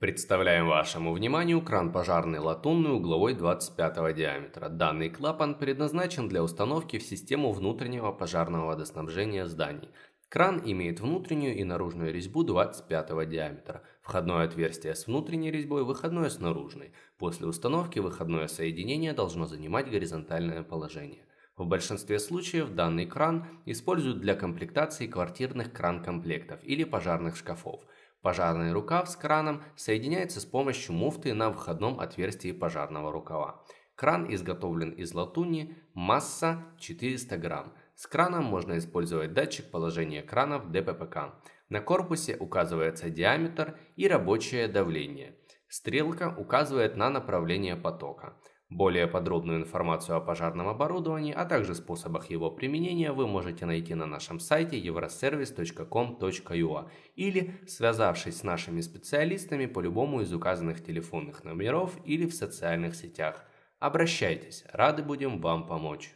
Представляем вашему вниманию кран пожарный латунный угловой 25 диаметра. Данный клапан предназначен для установки в систему внутреннего пожарного водоснабжения зданий. Кран имеет внутреннюю и наружную резьбу 25 диаметра. Входное отверстие с внутренней резьбой, выходное с наружной. После установки выходное соединение должно занимать горизонтальное положение. В большинстве случаев данный кран используют для комплектации квартирных кран-комплектов или пожарных шкафов. Пожарный рукав с краном соединяется с помощью муфты на входном отверстии пожарного рукава. Кран изготовлен из латуни, масса 400 грамм. С краном можно использовать датчик положения крана в ДППК. На корпусе указывается диаметр и рабочее давление. Стрелка указывает на направление потока. Более подробную информацию о пожарном оборудовании, а также способах его применения вы можете найти на нашем сайте euroservice.com.ua или связавшись с нашими специалистами по любому из указанных телефонных номеров или в социальных сетях. Обращайтесь, рады будем вам помочь.